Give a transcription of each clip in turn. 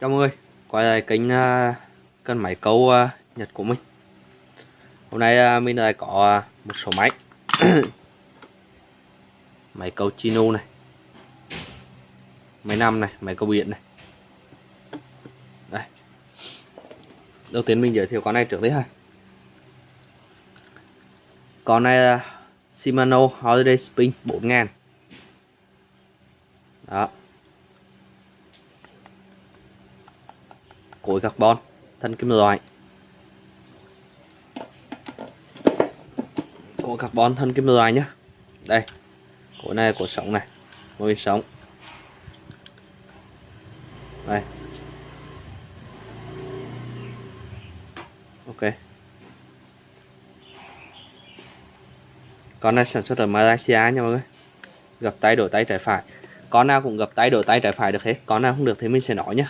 Chào mọi người, quay lại kênh à, uh, cân máy câu uh, Nhật của mình. Hôm nay uh, mình lại có uh, một số máy. Máy câu Chino này. Máy năm này, máy câu biển này. Đây. Đầu tiên mình giới thiệu con này trước đấy ha. Con này là Shimano Holiday Spin 4000 Đó. Khối carbon thân kim loại. Của carbon thân kim loại nhé, đây khối này của sống này môi sống. Đây. Ok. Con này sản xuất ở Malaysia nha mọi người. Gập tay đổi tay trái phải. Con nào cũng gập tay đổi tay trái phải được hết. Con nào không được thì mình sẽ nói nhé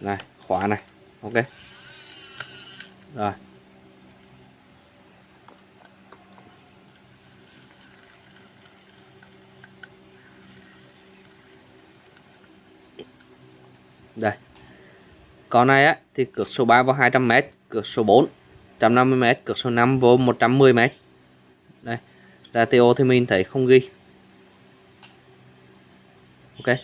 này, khóa này. Ok. Rồi. Đây. Con này á, thì cược số 3 vào 200m cược số 4 150m cược số 5 vô 110m đây. Ratio thì mình thấy không ghi. Ok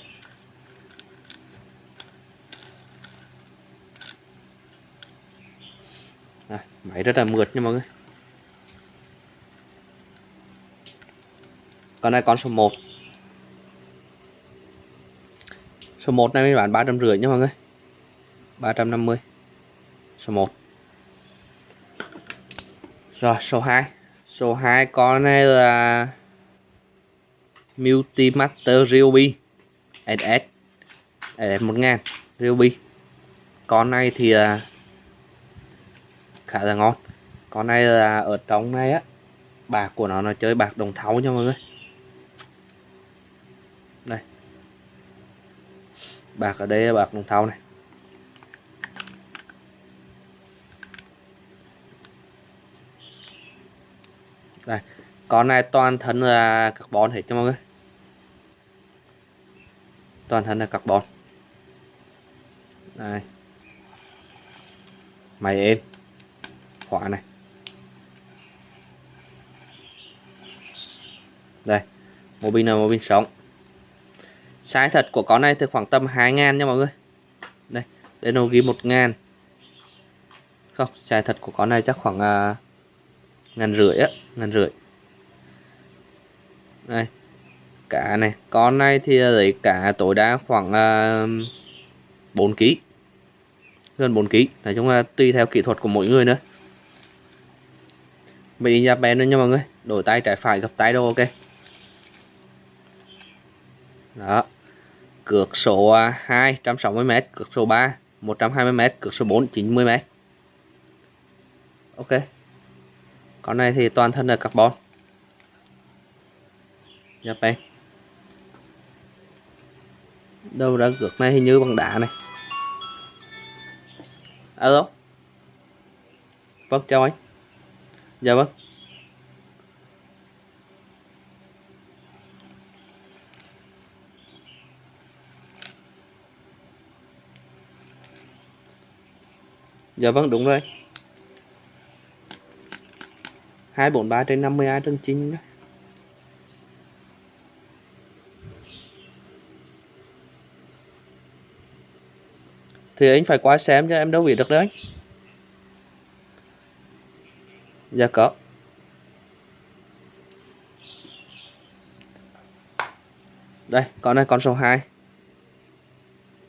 à, máy rất là mượt nha mọi người. Con này con số 1 số 1 này mình bán ba trăm rưỡi nha mọi người. 350 số 1 rồi số 2 số 2 con này là Multimaster Ryobi SS SS 1000 Ryobi. Con này thì uh, khá là ngon. Con này là ở trong này á, bạc của nó nó chơi bạc đồng thau nha mọi người. Đây. Bạc ở đây là bạc đồng thau này. Đây, con này toàn thân là carbon hết cho mọi người. Toàn thân là carbon. Đây. Máy êm khóa này. Đây một pin là một pin sống. Size thật của con này thì khoảng tầm 2 ngàn nha mọi người. Đây đây nó ghi một ngàn. Không size thật của con này chắc khoảng uh, ngàn rưỡi á ngàn rưỡi. Đây cả này. Con này thì lấy cả tối đa khoảng uh, 4 kg gần 4 kg nói chung là tùy theo kỹ thuật của mỗi người nữa mình đi nhập bén nữa nha mọi người. Đổi tay trái phải, gặp tay đâu ok. Đó. Cược số à, 2 160m cược số 3 120m cược số 4 90m ok. Con này thì toàn thân là carbon. Nhập bén đâu đã cược này hình như bằng đá này. Alo. Vâng chào anh dạ vâng. Dạ vâng đúng rồi. Hai bốn ba trên năm mươi hai trên chín đó thì anh phải qua xem cho em đâu biết được đấy Dạ có. Đây, con này con số 2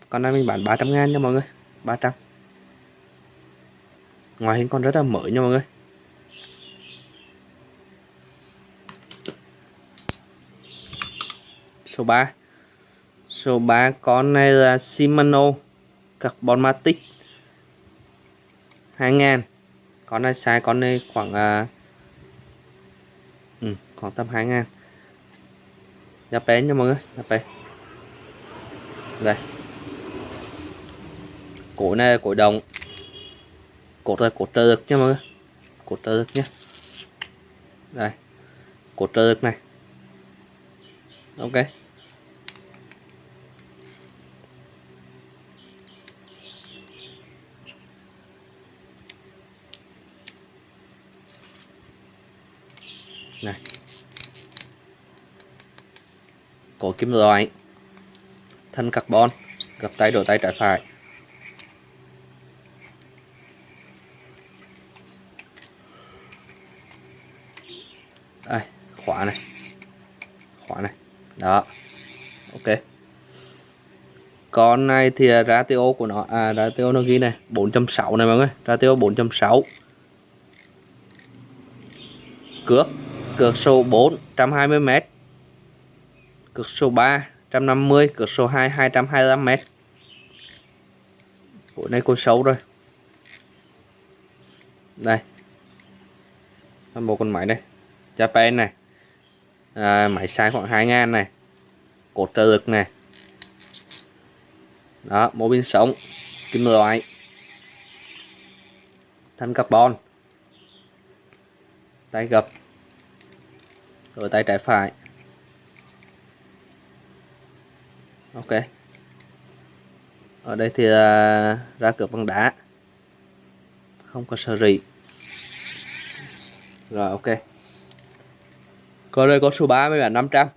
Con này mình bán 300 ngàn nha mọi người. 300 Ngoài hình con rất là mới nha mọi người. Số 3 Số 3 con này là Shimano Carbon Matic 2000 con này sai con này khoảng uh, ừ, khoảng tầm 2 ngàn. Nhập bé nha mọi người nhập bé đây. Cổ này cổ đồng. Cột này cột trơ được nha mọi người. Cột trơ được nhé đây. Cột trơ được này. Ok. Này. Có kim loại. Thân carbon. Gập tay đổi tay trái phải. Đây, khóa này. Khóa này. Đó. Ok. Con này thì à, ratio của nó à ratio nó ghi này 4.6 này mọi người. Ratio 4.6 cước cược số 4 120 m cược số 3 150 cược số 2 225 m của này con xấu rồi. Đây. Một con máy đây. Japan này. À, máy size khoảng 2 ngàn này. Cột trợ lực này. Đó mô pin sống. Kim loại. Thanh carbon. Tay gập rồi tay trái phải. Ok. Ở đây thì uh, ra cửa bằng đá. Không có sơ rỉ. Rồi ok. Còn đây có số 3 với bản 500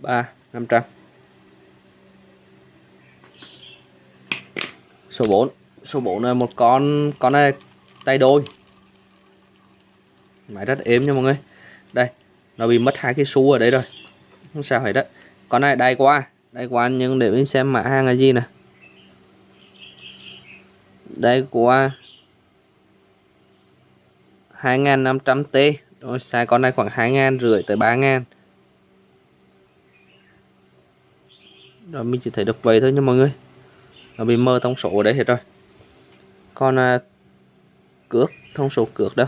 3 500 số 4 số 4 là một con con này tay đôi máy rất êm nha mọi người. Đây nó bị mất hai cái xu ở đây rồi. Không sao hết đó con này đay qua đay qua nhưng để mình xem mã hàng là gì nè. Đây qua 2500T rồi sai con này khoảng 2 rưỡi tới 3 ngàn rồi mình chỉ thấy được vậy thôi nha mọi người. Nó bị mơ thông số ở đây hết rồi. Còn à, cước thông số cước đâu?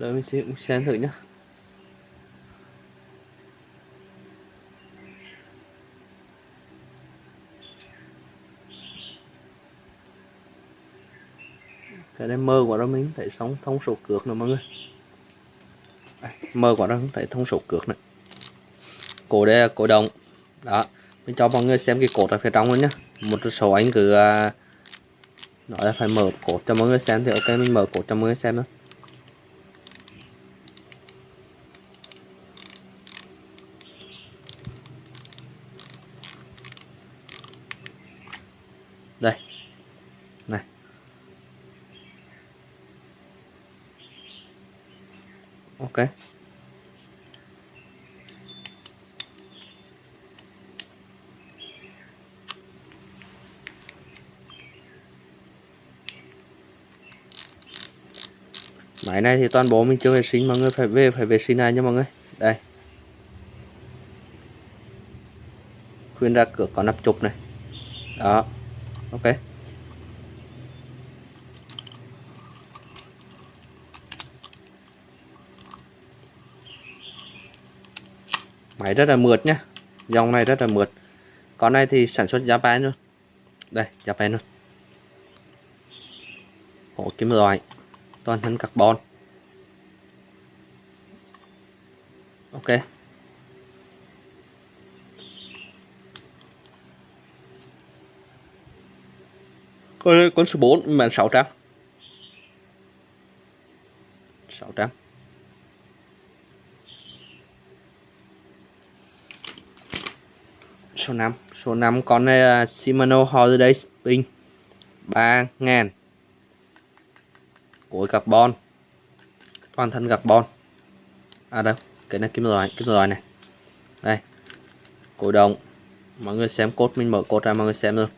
Đợi mình xem, xem thử nhé cái này mơ quá đó mình thấy sống thông số cược nè mọi người. À, mơ quá đó thấy thông số cược này. Cổ đây là cổ đồng đó mình cho mọi người xem cái cột ở phía trong luôn nhá. Một số anh cứ à, nói là phải mở cột cho mọi người xem thì ok mình mở cột cho mọi người xem nữa ok. Máy này thì toàn bộ mình chưa vệ sinh, mọi người phải về, phải vệ sinh này nha mọi người. Đây. Khuyên ra cửa có nắp chụp này. Đó. Ok. Máy rất là mượt nhá. Dòng này rất là mượt. Con này thì sản xuất Japan luôn đây Japan luôn hổ kim loại, toàn thân carbon. Ok. Con con số 4 mà 600 600 số 5 số 5 con này là Shimano Holiday Spring 3 ngàn. Cối carbon. Toàn thân carbon. À đâu? Cái này kim loại kim loại này. Đây. Cổ động. Mọi người xem cốt mình mở cốt ra mọi người xem luôn.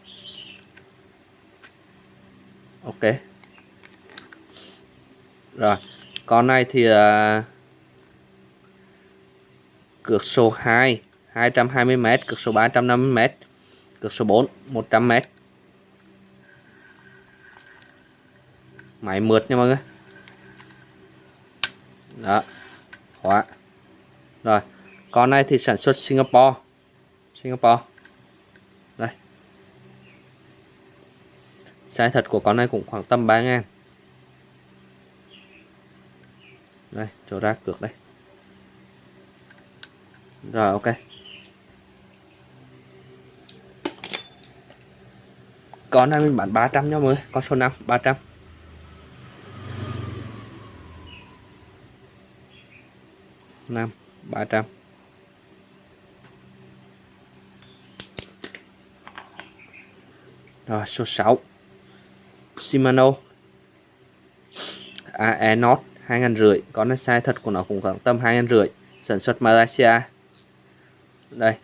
Ok. Rồi. Con này thì uh, cược số 2 220m cực số 350m cực số 4 100m máy mượt nha mọi người. Đó, khóa. Rồi, con này thì sản xuất Singapore. Singapore. Đây. Size thật của con này cũng khoảng tầm 3 ngàn. Đây, chỗ ra cược đây. Rồi, ok. Con này mình bán 300 nha mọi người, con số 5 300 5 300 Rồi, số 6 Shimano. AE Note 2.500 Con này size thật của nó cũng khoảng tầm 2.500 Sản xuất Malaysia. Đây.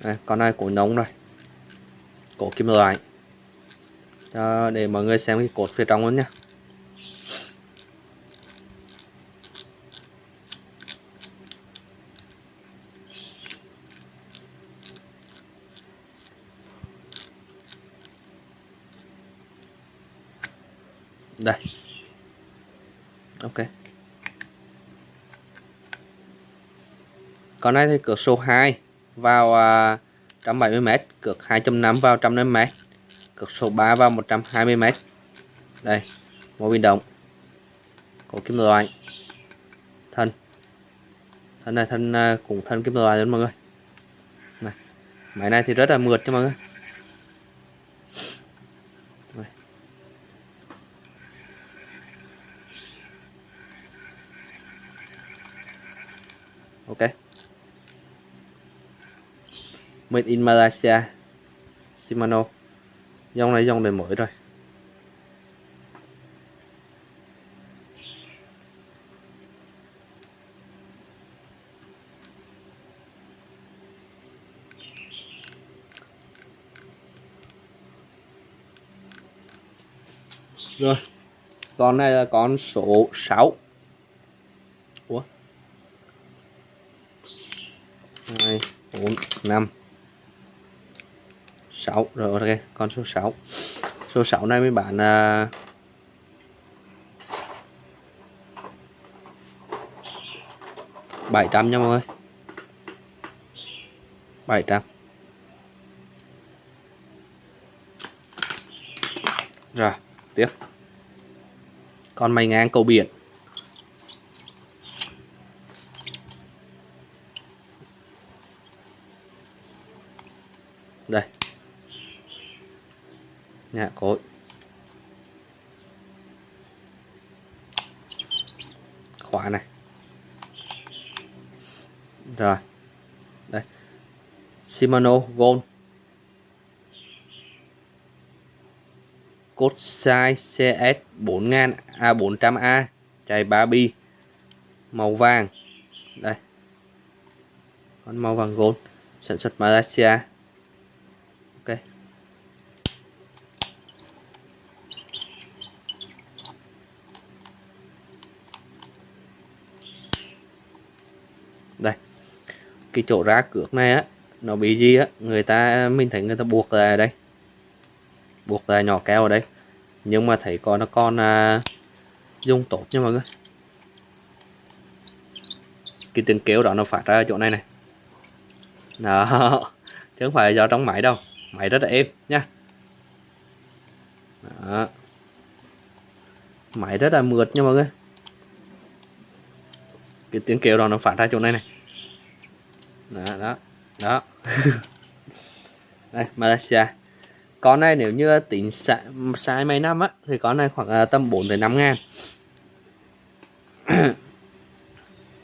Đây, con này cổ nóng rồi cổ kim loại. Đó, để mọi người xem cái cột phía trong luôn nhé đây. Ok. Con này thì cửa số 2 vào à, 170m cược 2.5 vào 150m cược số 3 vào 120m đây một biến động của kim loại. Thân. Thân này, thân à, cũng thân kim loại luôn mọi người. Này, máy này thì rất là mượt cho mọi người. Ok made in Malaysia. Shimano. Dòng này dòng đời mới rồi. Rồi. Con này là con số 6 Ủa? 2 4 5 6 rồi ok con số 6 số 6 này mới bán à, bảy trăm nha mọi người. bảy trăm. Rồi tiếp. Con mày ngang cầu biển. Đây. Dạ, nhà cối khóa này. Rồi. Đây. Shimano Gold. Cốt size CS 4000 A400A chạy 3 bi. Màu vàng. Đây. Con màu vàng gold. Sản xuất Malaysia. Cái chỗ ra cược này á nó bị gì á người ta mình thấy người ta buộc lại đây. Buộc lại nhỏ keo ở đây. Nhưng mà thấy con nó con à, dùng tốt nha mọi người. Cái tiếng kêu đó nó phát ra ở chỗ này này. Đó chứ không phải do trong máy đâu. Máy rất là êm nha. Đó. máy rất là mượt nha mọi người. Cái tiếng kêu đó nó phát ra chỗ này này đó đó đó. Đây Malaysia. Con này nếu như tính sai mấy năm á thì con này khoảng uh, tầm 4 tới 5 ngàn.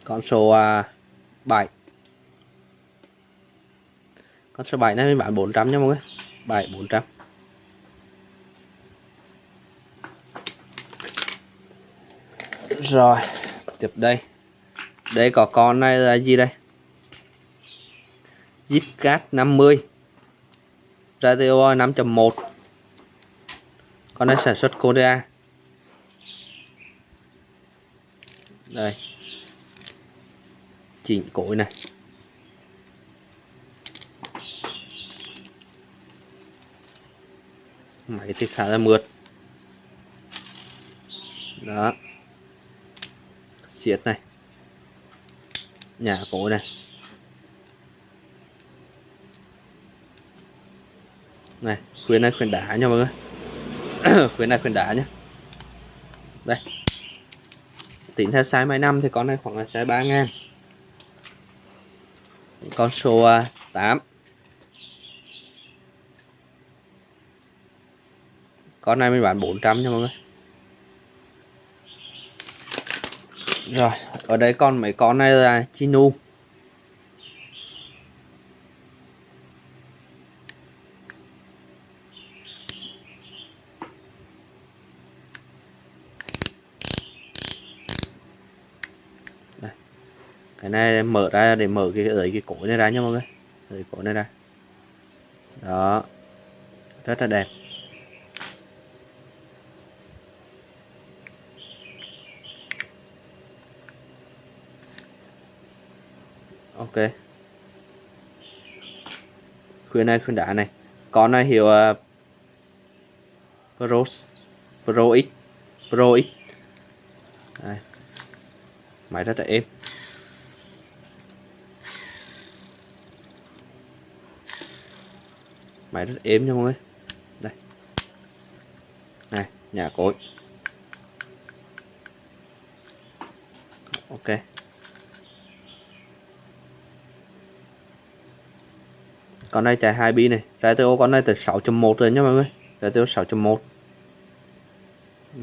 Con số à, uh, 7 con số 7 này mình bán 400 nha mọi người. 7 400 rồi tiếp đây. Đây có con này là gì đây? Zipcat 50 Radio 5.1 con này sản xuất Korea. Đây. Chỉnh cối này. Máy thì khá là mượt. Đó. Xiết này. Nhà cối này. này, khuyến này khuyến đá nha mọi người. Khuyến này khuyến đá nhá. Đây. Tính theo size máy năm thì con này khoảng là size 3 ngàn. Con số à, 8 con này mình bán 400 nha mọi người. Rồi, ở đây còn mấy con này là chinu. Này mở ra để mở cái ở cái cổ này ra nha mọi người. Ở cổ này ra. Đó. Rất là đẹp. Ok. Khuyên này khuyên đá này. Con này hiệu uh, à, Pro Pro X. Pro X. Đây. máy rất là êm. Máy rất êm nha mọi người. Đây. Này, nhà cối. Ok. Con này chạy 2 bi này. RTO con này từ 6.1 rồi nha mọi người. RTO 6.1 ừ.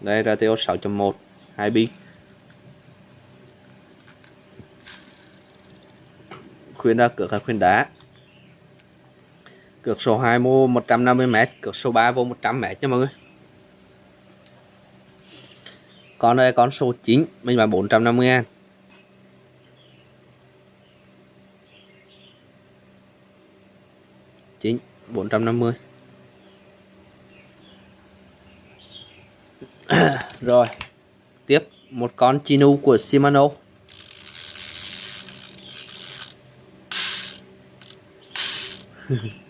đây RTO 6.1 2 bi. Khuyên ra cửa là khuyên đá cược số 2 mua 150m cược số 3 vô 100m nha mọi người. Con đây con số 9 mình bán 450 ngàn. Chín, bốn trăm năm mươi. Rồi, tiếp một con chinu của Shimano.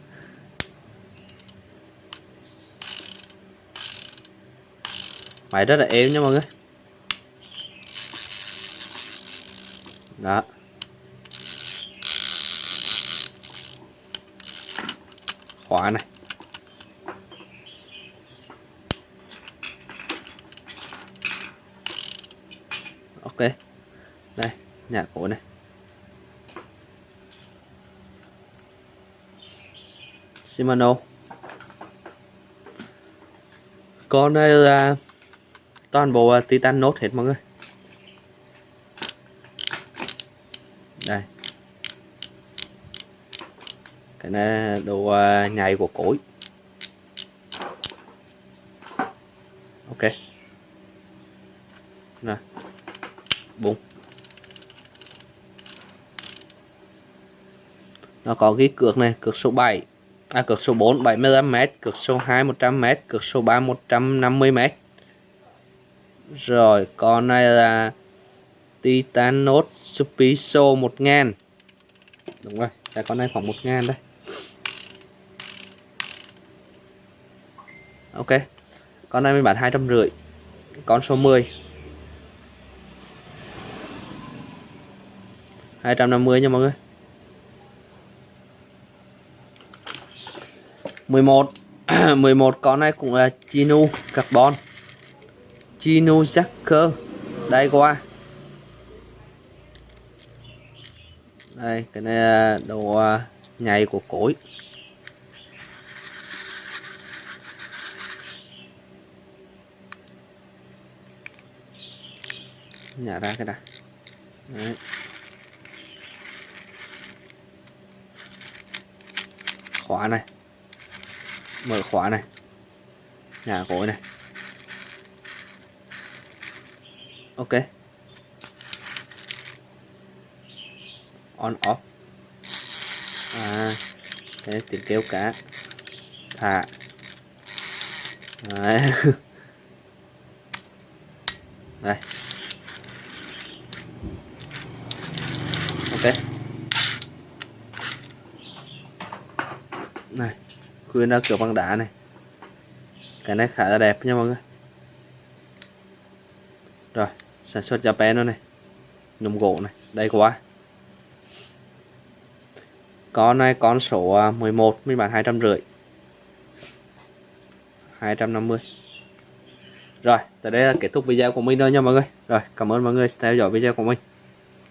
máy rất là êm nha mọi người. Đó. Khóa này. Ok. Đây, nhà cổ này. Shimano. Con đây là toàn bộ à, titan nốt hết mọi người. Đây. Cái này đồ à, nhảy của cối. Ok. Rồi. Bụng nó có ghi cược này, cược số 7 à cược số 4 75m cược số 2 100m cược số 3 150m rồi, con này là Titanos Supiso 1000 đúng rồi giá con này khoảng 1000 đây. Ok, con này mình bán hai trăm rưỡi, con số 10 250 nha mọi người. 11 11 con này cũng là Chinu carbon. Chino Jacker đây qua đây, cái này đồ à, nhầy của cối nhả ra cái này Đấy. khóa này. Mở khóa này. Nhà cối này. Ok. On, off. À thế tiếng kêu cá thả. Đấy. đây. Ok. Này khuyên ra kiểu bằng đá này. Cái này khá là đẹp nha mọi người. Rồi sản xuất Japan nữa này. Nhôm gỗ này. Đây quá. Con này, con số 11 mình bán hai trăm rưỡi. hai trăm năm mươi. Rồi, tới đây là kết thúc video của mình rồi nha mọi người. Rồi, cảm ơn mọi người theo dõi video của mình.